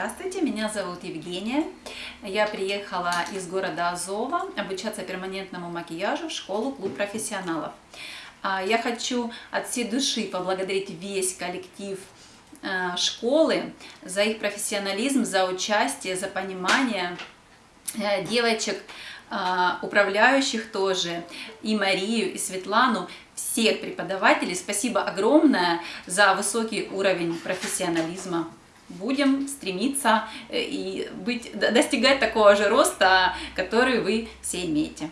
Здравствуйте, меня зовут Евгения. Я приехала из города Азова обучаться перманентному макияжу в школу Клуб профессионалов. А, я хочу от всей души поблагодарить весь коллектив а, школы за их профессионализм, за участие, за понимание э, девочек, а, управляющих тоже, и Марию, и Светлану, всех преподавателей. Спасибо огромное за высокий уровень профессионализма будем стремиться э, и быть, достигать такого же роста, который вы все имеете.